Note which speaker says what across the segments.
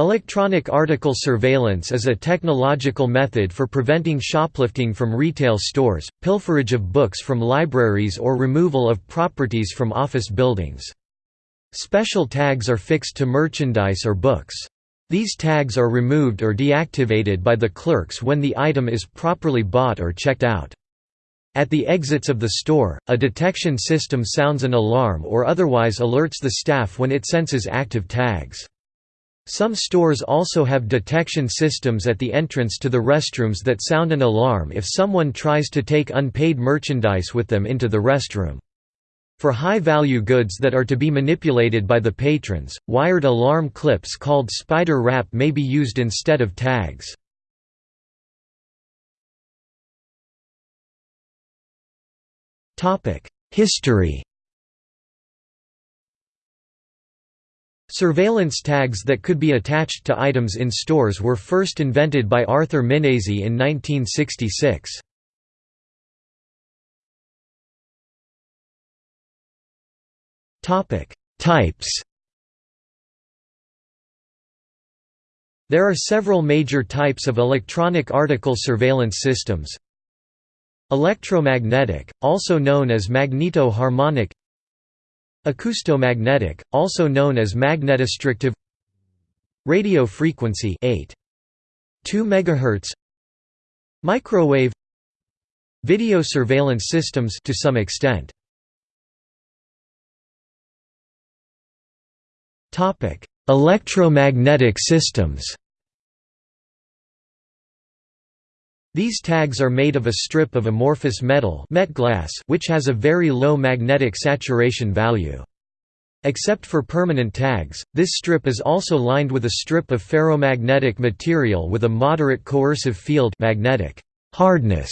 Speaker 1: Electronic article surveillance is a technological method for preventing shoplifting from retail stores, pilferage of books from libraries or removal of properties from office buildings. Special tags are fixed to merchandise or books. These tags are removed or deactivated by the clerks when the item is properly bought or checked out. At the exits of the store, a detection system sounds an alarm or otherwise alerts the staff when it senses active tags. Some stores also have detection systems at the entrance to the restrooms that sound an alarm if someone tries to take unpaid merchandise with them into the restroom. For high-value goods that are to be manipulated by the patrons, wired alarm clips called spider wrap may be used instead of tags. History Surveillance tags that could be attached to items in stores were first invented by Arthur Minasi in 1966. Types There are several major types of electronic article surveillance systems. Electromagnetic, also known as magneto-harmonic Acoustomagnetic, also known as magnetostrictive Radio frequency 8. 2 MHz Microwave Video surveillance systems to some extent. Electromagnetic systems. These tags are made of a strip of amorphous metal Metglas which has a very low magnetic saturation value. Except for permanent tags, this strip is also lined with a strip of ferromagnetic material with a moderate coercive field magnetic hardness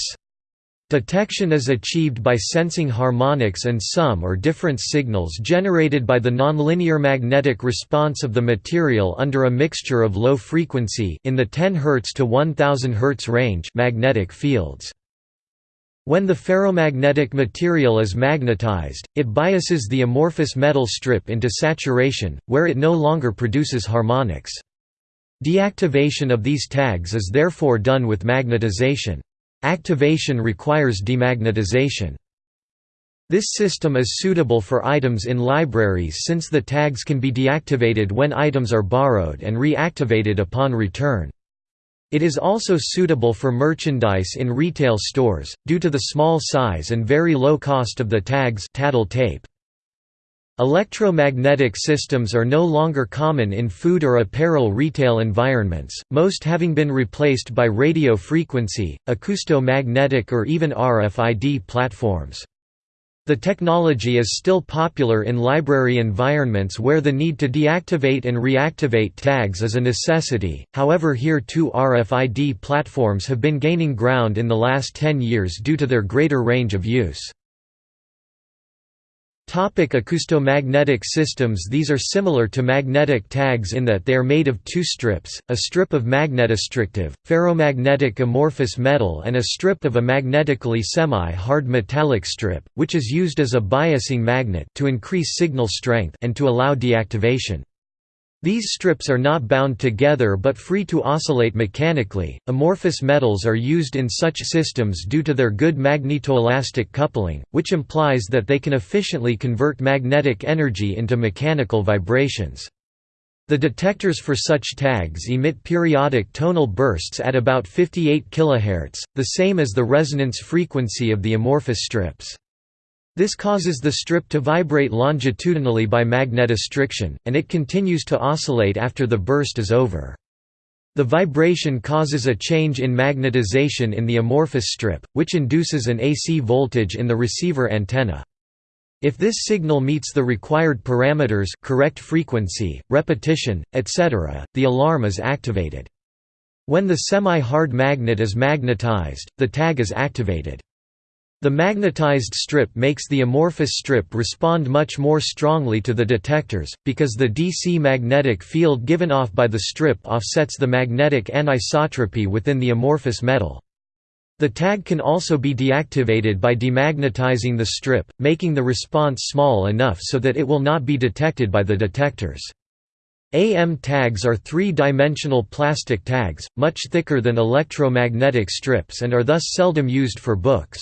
Speaker 1: Detection is achieved by sensing harmonics and sum or different signals generated by the nonlinear magnetic response of the material under a mixture of low frequency in the 10 Hz to 1000 Hz range magnetic fields. When the ferromagnetic material is magnetized, it biases the amorphous metal strip into saturation, where it no longer produces harmonics. Deactivation of these tags is therefore done with magnetization. Activation requires demagnetization. This system is suitable for items in libraries since the tags can be deactivated when items are borrowed and reactivated upon return. It is also suitable for merchandise in retail stores, due to the small size and very low cost of the tags tattle tape. Electromagnetic systems are no longer common in food or apparel retail environments, most having been replaced by radio frequency, acoustomagnetic or even RFID platforms. The technology is still popular in library environments where the need to deactivate and reactivate tags is a necessity, however here too RFID platforms have been gaining ground in the last 10 years due to their greater range of use. Topic acoustomagnetic systems These are similar to magnetic tags in that they are made of two strips, a strip of magnetostrictive, ferromagnetic amorphous metal and a strip of a magnetically semi-hard metallic strip, which is used as a biasing magnet to increase signal strength and to allow deactivation. These strips are not bound together but free to oscillate mechanically. Amorphous metals are used in such systems due to their good magnetoelastic coupling, which implies that they can efficiently convert magnetic energy into mechanical vibrations. The detectors for such tags emit periodic tonal bursts at about 58 kHz, the same as the resonance frequency of the amorphous strips. This causes the strip to vibrate longitudinally by magnetostriction, and it continues to oscillate after the burst is over. The vibration causes a change in magnetization in the amorphous strip, which induces an AC voltage in the receiver antenna. If this signal meets the required parameters correct frequency, repetition, etc., the alarm is activated. When the semi-hard magnet is magnetized, the tag is activated. The magnetized strip makes the amorphous strip respond much more strongly to the detectors, because the DC magnetic field given off by the strip offsets the magnetic anisotropy within the amorphous metal. The tag can also be deactivated by demagnetizing the strip, making the response small enough so that it will not be detected by the detectors. AM tags are three-dimensional plastic tags, much thicker than electromagnetic strips and are thus seldom used for books.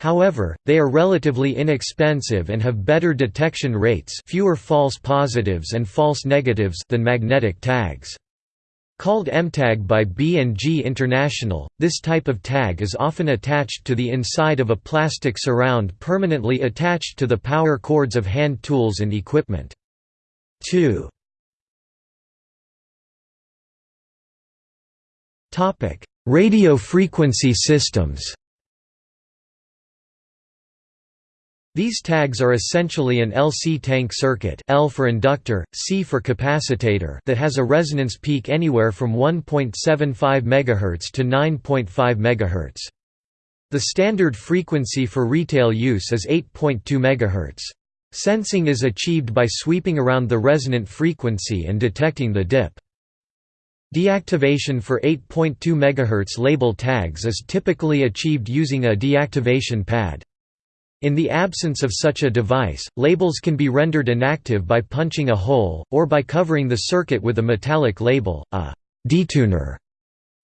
Speaker 1: However, they are relatively inexpensive and have better detection rates fewer false positives and false negatives than magnetic tags. Called MTAG by B&G International, this type of tag is often attached to the inside of a plastic surround permanently attached to the power cords of hand tools and equipment. 2. Radio frequency systems These tags are essentially an LC tank circuit L for inductor, C for capacitator that has a resonance peak anywhere from 1.75 MHz to 9.5 MHz. The standard frequency for retail use is 8.2 MHz. Sensing is achieved by sweeping around the resonant frequency and detecting the dip. Deactivation for 8.2 MHz label tags is typically achieved using a deactivation pad. In the absence of such a device, labels can be rendered inactive by punching a hole, or by covering the circuit with a metallic label, a detuner.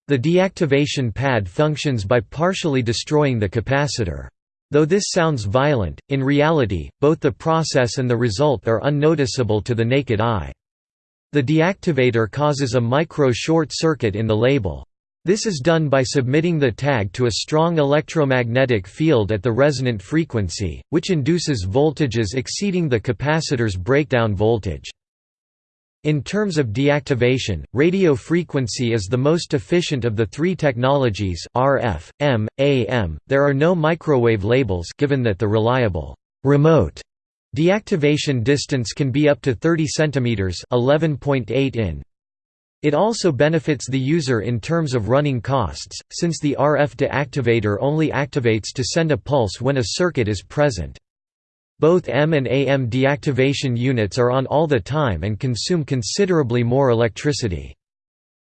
Speaker 1: The deactivation pad functions by partially destroying the capacitor. Though this sounds violent, in reality, both the process and the result are unnoticeable to the naked eye. The deactivator causes a micro-short circuit in the label. This is done by submitting the tag to a strong electromagnetic field at the resonant frequency, which induces voltages exceeding the capacitor's breakdown voltage. In terms of deactivation, radio frequency is the most efficient of the three technologies RF, EM, AM. There are no microwave labels given that the reliable remote Deactivation distance can be up to 30 cm 11.8 in. It also benefits the user in terms of running costs, since the RF deactivator only activates to send a pulse when a circuit is present. Both EM and AM deactivation units are on all the time and consume considerably more electricity.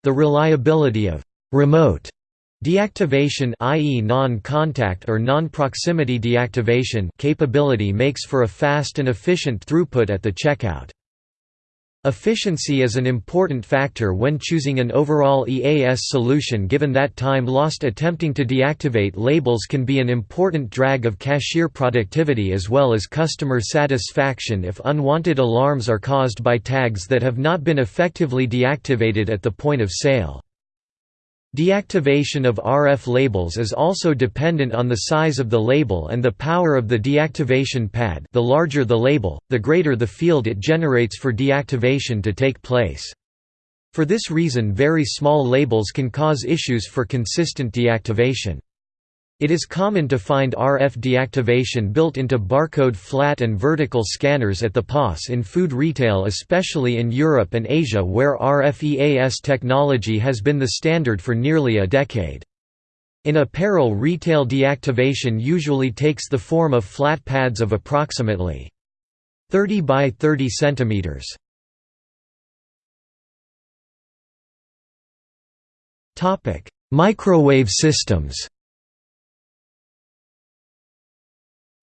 Speaker 1: The reliability of remote Deactivation i.e. non-contact or non-proximity deactivation capability makes for a fast and efficient throughput at the checkout. Efficiency is an important factor when choosing an overall EAS solution given that time lost attempting to deactivate labels can be an important drag of cashier productivity as well as customer satisfaction if unwanted alarms are caused by tags that have not been effectively deactivated at the point of sale. Deactivation of RF labels is also dependent on the size of the label and the power of the deactivation pad the larger the label, the greater the field it generates for deactivation to take place. For this reason very small labels can cause issues for consistent deactivation. It is common to find RF deactivation built into barcode flat and vertical scanners at the POS in food retail especially in Europe and Asia where RFEAS technology has been the standard for nearly a decade. In apparel retail deactivation usually takes the form of flat pads of approximately 30 by 30 centimeters. Microwave systems.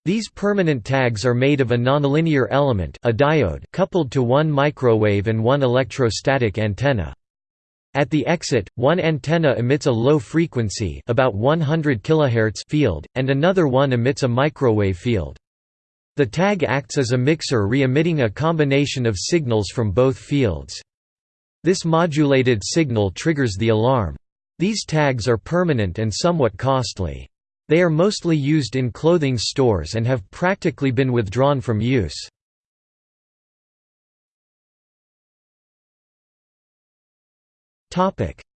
Speaker 1: These permanent tags are made of a nonlinear element a diode coupled to one microwave and one electrostatic antenna. At the exit, one antenna emits a low frequency about 100 kHz field, and another one emits a microwave field. The tag acts as a mixer re-emitting a combination of signals from both fields. This modulated signal triggers the alarm. These tags are permanent and somewhat costly. They are mostly used in clothing stores and have practically been withdrawn from use.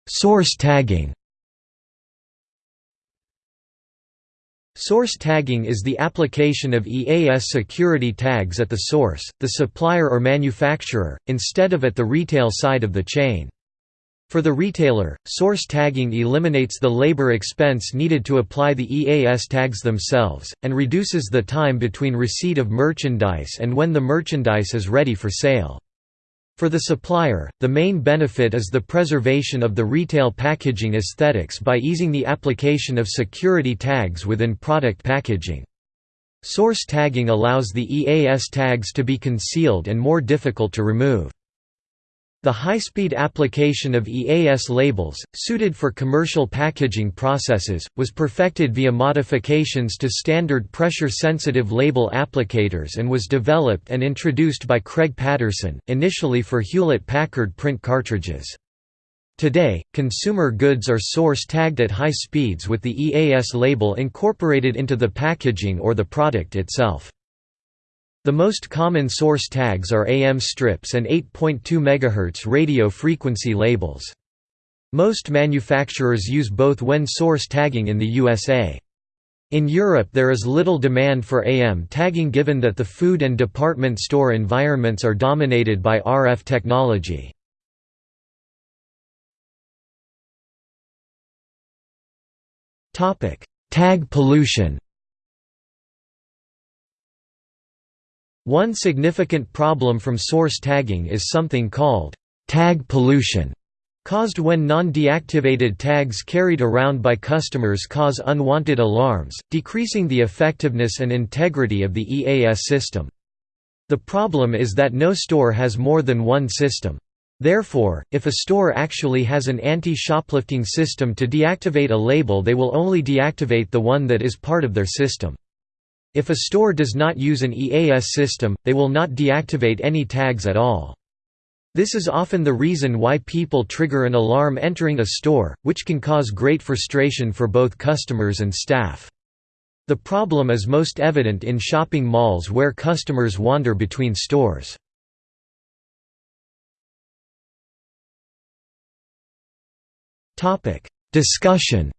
Speaker 1: Source tagging Source tagging is the application of EAS security tags at the source, the supplier or manufacturer, instead of at the retail side of the chain. For the retailer, source tagging eliminates the labor expense needed to apply the EAS tags themselves, and reduces the time between receipt of merchandise and when the merchandise is ready for sale. For the supplier, the main benefit is the preservation of the retail packaging aesthetics by easing the application of security tags within product packaging. Source tagging allows the EAS tags to be concealed and more difficult to remove. The high-speed application of EAS labels, suited for commercial packaging processes, was perfected via modifications to standard pressure-sensitive label applicators and was developed and introduced by Craig Patterson, initially for Hewlett-Packard print cartridges. Today, consumer goods are source tagged at high speeds with the EAS label incorporated into the packaging or the product itself. The most common source tags are AM strips and 8.2 MHz radio frequency labels. Most manufacturers use both when source tagging in the USA. In Europe there is little demand for AM tagging given that the food and department store environments are dominated by RF technology. Tag pollution One significant problem from source tagging is something called tag pollution, caused when non-deactivated tags carried around by customers cause unwanted alarms, decreasing the effectiveness and integrity of the EAS system. The problem is that no store has more than one system. Therefore, if a store actually has an anti-shoplifting system to deactivate a label they will only deactivate the one that is part of their system. If a store does not use an EAS system, they will not deactivate any tags at all. This is often the reason why people trigger an alarm entering a store, which can cause great frustration for both customers and staff. The problem is most evident in shopping malls where customers wander between stores. Discussion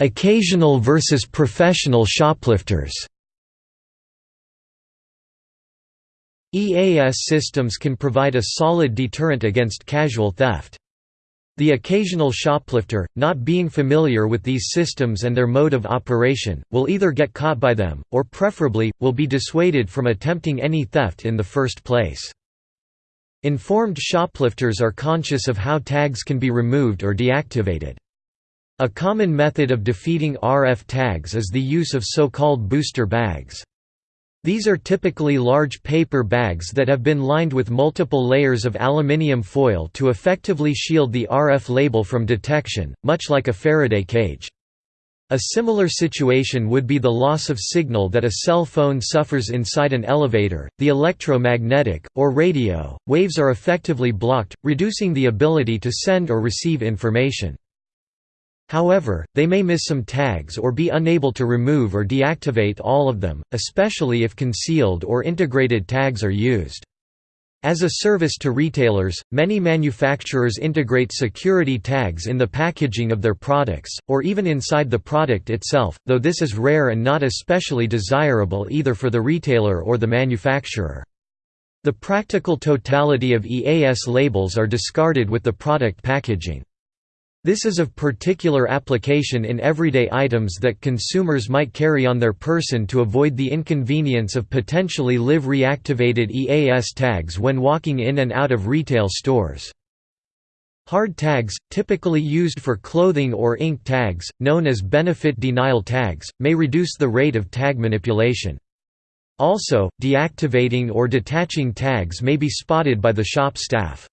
Speaker 1: Occasional versus professional shoplifters EAS systems can provide a solid deterrent against casual theft. The occasional shoplifter, not being familiar with these systems and their mode of operation, will either get caught by them, or preferably, will be dissuaded from attempting any theft in the first place. Informed shoplifters are conscious of how tags can be removed or deactivated. A common method of defeating RF tags is the use of so-called booster bags. These are typically large paper bags that have been lined with multiple layers of aluminium foil to effectively shield the RF label from detection, much like a Faraday cage. A similar situation would be the loss of signal that a cell phone suffers inside an elevator. The electromagnetic, or radio, waves are effectively blocked, reducing the ability to send or receive information. However, they may miss some tags or be unable to remove or deactivate all of them, especially if concealed or integrated tags are used. As a service to retailers, many manufacturers integrate security tags in the packaging of their products, or even inside the product itself, though this is rare and not especially desirable either for the retailer or the manufacturer. The practical totality of EAS labels are discarded with the product packaging. This is of particular application in everyday items that consumers might carry on their person to avoid the inconvenience of potentially live reactivated EAS tags when walking in and out of retail stores. Hard tags, typically used for clothing or ink tags, known as benefit denial tags, may reduce the rate of tag manipulation. Also, deactivating or detaching tags may be spotted by the shop staff.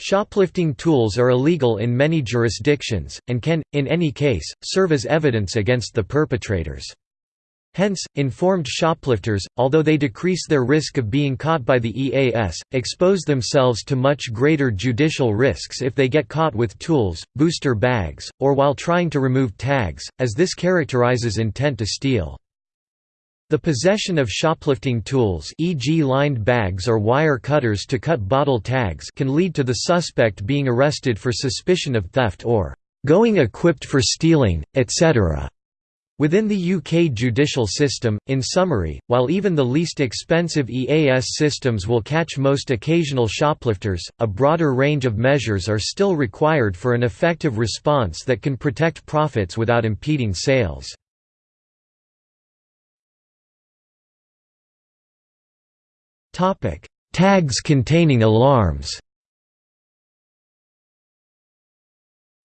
Speaker 1: Shoplifting tools are illegal in many jurisdictions, and can, in any case, serve as evidence against the perpetrators. Hence, informed shoplifters, although they decrease their risk of being caught by the EAS, expose themselves to much greater judicial risks if they get caught with tools, booster bags, or while trying to remove tags, as this characterizes intent to steal. The possession of shoplifting tools e.g. lined bags or wire cutters to cut bottle tags can lead to the suspect being arrested for suspicion of theft or "...going equipped for stealing, etc." Within the UK judicial system, in summary, while even the least expensive EAS systems will catch most occasional shoplifters, a broader range of measures are still required for an effective response that can protect profits without impeding sales. Tags containing alarms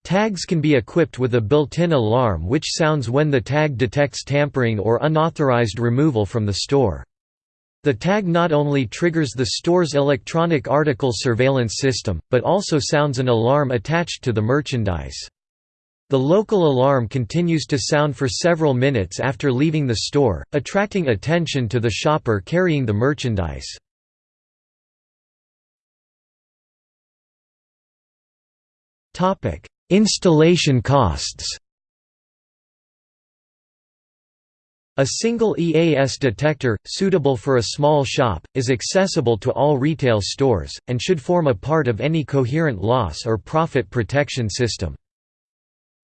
Speaker 1: Tags can be equipped with a built-in alarm which sounds when the tag detects tampering or unauthorized removal from the store. The tag not only triggers the store's electronic article surveillance system, but also sounds an alarm attached to the merchandise. The local alarm continues to sound for several minutes after leaving the store, attracting attention to the shopper carrying the merchandise. Installation costs A single EAS detector, suitable for a small shop, is accessible to all retail stores, and should form a part of any coherent loss or profit protection system.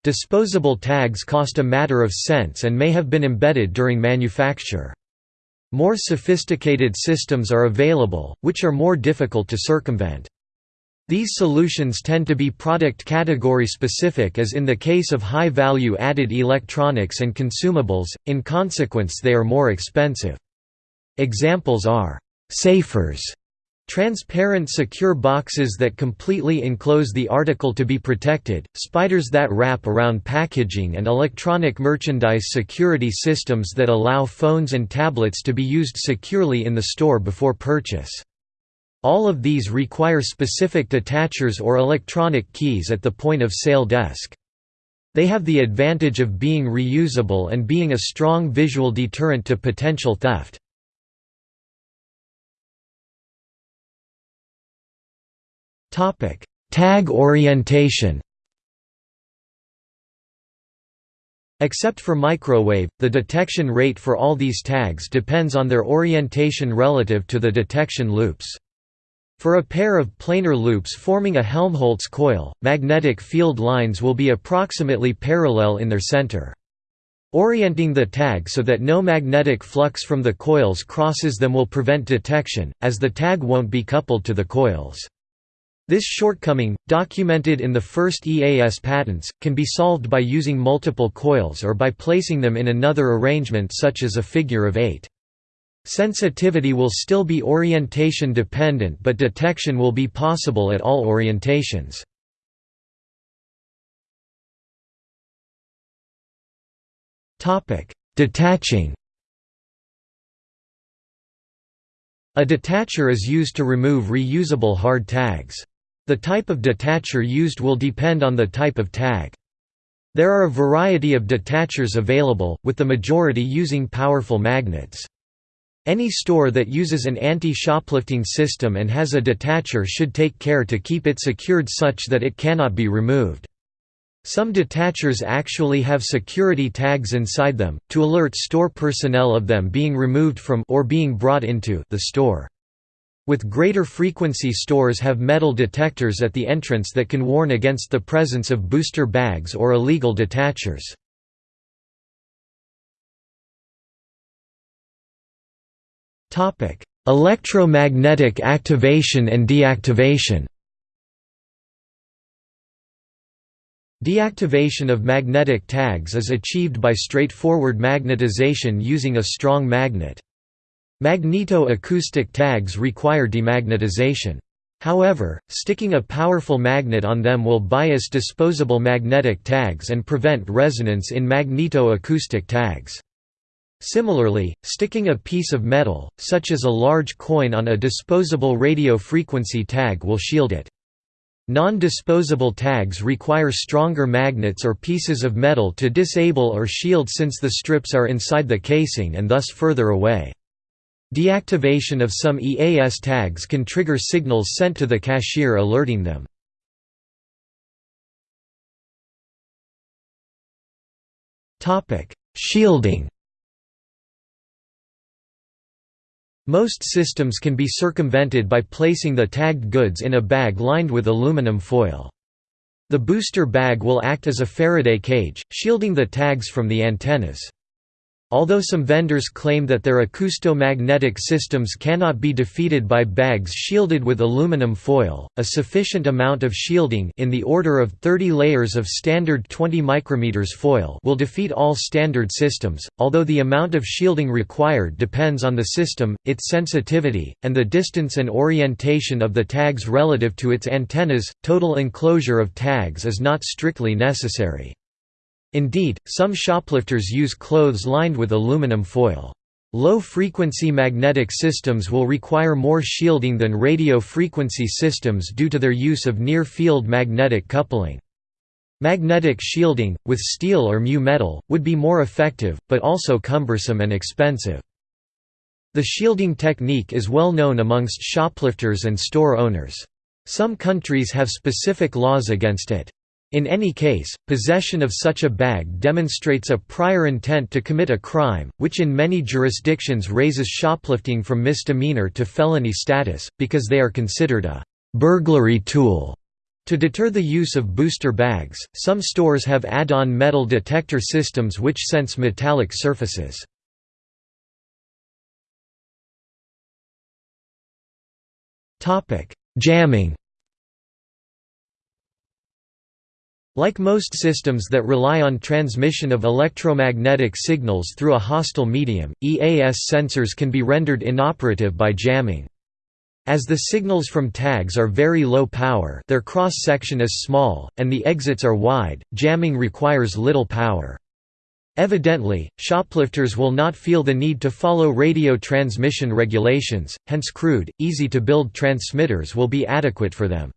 Speaker 1: Disposable tags cost a matter of cents and may have been embedded during manufacture. More sophisticated systems are available, which are more difficult to circumvent. These solutions tend to be product category specific as in the case of high value added electronics and consumables, in consequence they are more expensive. Examples are, "'safers' Transparent secure boxes that completely enclose the article to be protected, spiders that wrap around packaging and electronic merchandise security systems that allow phones and tablets to be used securely in the store before purchase. All of these require specific detachers or electronic keys at the point-of-sale desk. They have the advantage of being reusable and being a strong visual deterrent to potential theft. Tag orientation Except for microwave, the detection rate for all these tags depends on their orientation relative to the detection loops. For a pair of planar loops forming a Helmholtz coil, magnetic field lines will be approximately parallel in their center. Orienting the tag so that no magnetic flux from the coils crosses them will prevent detection, as the tag won't be coupled to the coils. This shortcoming, documented in the first EAS patents, can be solved by using multiple coils or by placing them in another arrangement such as a figure of eight. Sensitivity will still be orientation dependent but detection will be possible at all orientations. Detaching A detacher is used to remove reusable hard tags. The type of detacher used will depend on the type of tag. There are a variety of detachers available, with the majority using powerful magnets. Any store that uses an anti-shoplifting system and has a detacher should take care to keep it secured such that it cannot be removed. Some detachers actually have security tags inside them, to alert store personnel of them being removed from or being brought into the store. With greater frequency stores have metal detectors at the entrance that can warn against the presence of booster bags or illegal detachers. Electromagnetic activation and deactivation. Deactivation of magnetic tags is achieved by straightforward magnetization using a strong magnet. Magneto-acoustic tags require demagnetization. However, sticking a powerful magnet on them will bias disposable magnetic tags and prevent resonance in magneto-acoustic tags. Similarly, sticking a piece of metal, such as a large coin on a disposable radio frequency tag will shield it. Non-disposable tags require stronger magnets or pieces of metal to disable or shield since the strips are inside the casing and thus further away. Deactivation of some EAS tags can trigger signals sent to the cashier alerting them. Shielding Most systems can be circumvented by placing the tagged goods in a bag lined with aluminum foil. The booster bag will act as a Faraday cage, shielding the tags from the antennas. Although some vendors claim that their acoustomagnetic systems cannot be defeated by bags shielded with aluminum foil, a sufficient amount of shielding in the order of 30 layers of standard 20 micrometers foil will defeat all standard systems, although the amount of shielding required depends on the system, its sensitivity, and the distance and orientation of the tags relative to its antennas. Total enclosure of tags is not strictly necessary. Indeed, some shoplifters use clothes lined with aluminum foil. Low-frequency magnetic systems will require more shielding than radio-frequency systems due to their use of near-field magnetic coupling. Magnetic shielding, with steel or mu metal, would be more effective, but also cumbersome and expensive. The shielding technique is well known amongst shoplifters and store owners. Some countries have specific laws against it. In any case, possession of such a bag demonstrates a prior intent to commit a crime, which in many jurisdictions raises shoplifting from misdemeanor to felony status, because they are considered a «burglary tool». To deter the use of booster bags, some stores have add-on metal detector systems which sense metallic surfaces. Jamming Like most systems that rely on transmission of electromagnetic signals through a hostile medium, EAS sensors can be rendered inoperative by jamming. As the signals from tags are very low power their cross-section is small, and the exits are wide, jamming requires little power. Evidently, shoplifters will not feel the need to follow radio transmission regulations, hence crude, easy-to-build transmitters will be adequate for them.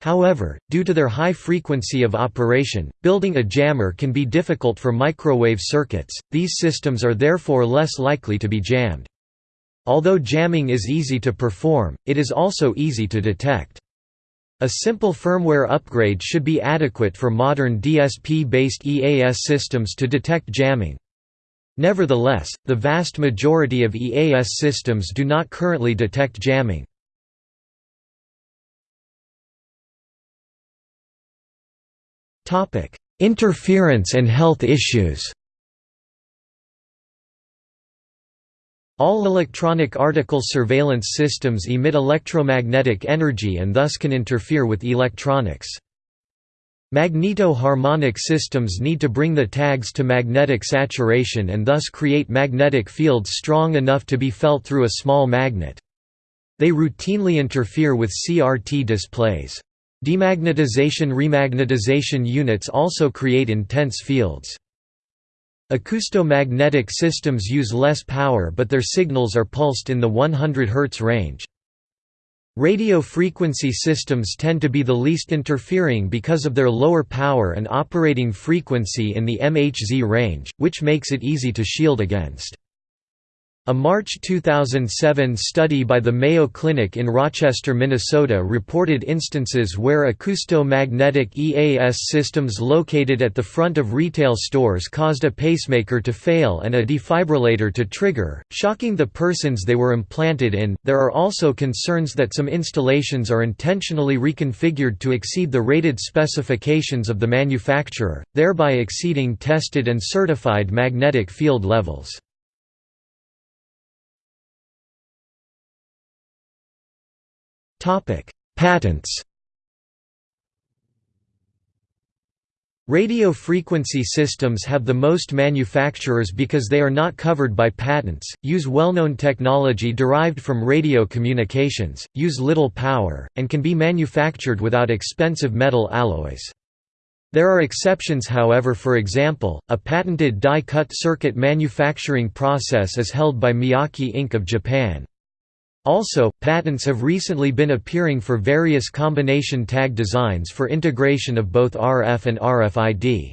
Speaker 1: However, due to their high frequency of operation, building a jammer can be difficult for microwave circuits, these systems are therefore less likely to be jammed. Although jamming is easy to perform, it is also easy to detect. A simple firmware upgrade should be adequate for modern DSP-based EAS systems to detect jamming. Nevertheless, the vast majority of EAS systems do not currently detect jamming. Interference and health issues All electronic article surveillance systems emit electromagnetic energy and thus can interfere with electronics. Magneto-harmonic systems need to bring the tags to magnetic saturation and thus create magnetic fields strong enough to be felt through a small magnet. They routinely interfere with CRT displays. Demagnetization-remagnetization units also create intense fields. Acoustomagnetic systems use less power but their signals are pulsed in the 100 Hz range. Radio frequency systems tend to be the least interfering because of their lower power and operating frequency in the MHz range, which makes it easy to shield against. A March 2007 study by the Mayo Clinic in Rochester, Minnesota reported instances where acoustomagnetic EAS systems located at the front of retail stores caused a pacemaker to fail and a defibrillator to trigger, shocking the persons they were implanted in. There are also concerns that some installations are intentionally reconfigured to exceed the rated specifications of the manufacturer, thereby exceeding tested and certified magnetic field levels. Patents Radio frequency systems have the most manufacturers because they are not covered by patents, use well-known technology derived from radio communications, use little power, and can be manufactured without expensive metal alloys. There are exceptions however for example, a patented die-cut circuit manufacturing process is held by Miyake Inc. of Japan. Also, patents have recently been appearing for various combination tag designs for integration of both RF and RFID.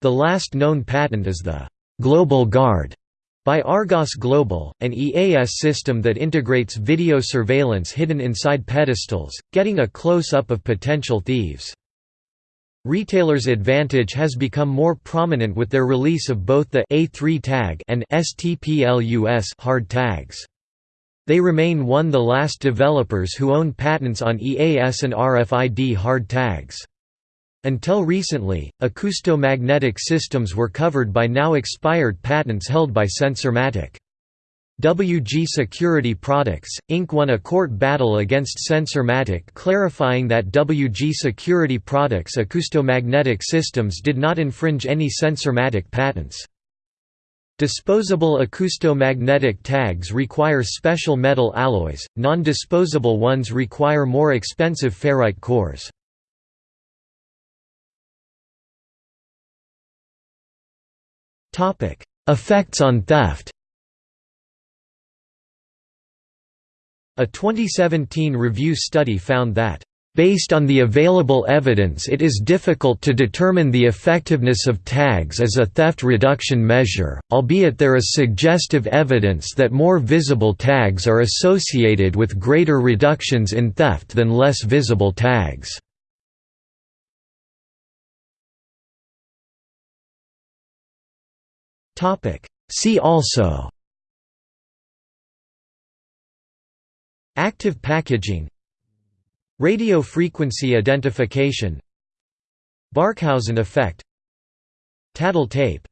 Speaker 1: The last known patent is the «Global Guard» by Argos Global, an EAS system that integrates video surveillance hidden inside pedestals, getting a close-up of potential thieves. Retailers' advantage has become more prominent with their release of both the A3 tag and STPLUS hard tags. They remain one the last developers who own patents on EAS and RFID hard tags. Until recently, acoustomagnetic systems were covered by now expired patents held by Sensormatic. WG Security Products, Inc. won a court battle against Sensormatic clarifying that WG Security Products acoustomagnetic systems did not infringe any Sensormatic patents. Disposable acoustomagnetic tags require special metal alloys, non-disposable ones require more expensive ferrite cores. Effects on theft A 2017 review study found that Based on the available evidence it is difficult to determine the effectiveness of tags as a theft reduction measure, albeit there is suggestive evidence that more visible tags are associated with greater reductions in theft than less visible tags. See also Active packaging Radio frequency identification Barkhausen effect Tattle tape